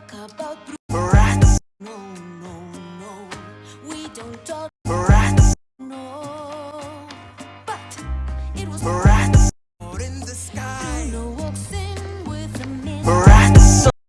talk about Rats. No, no, no. We don't talk.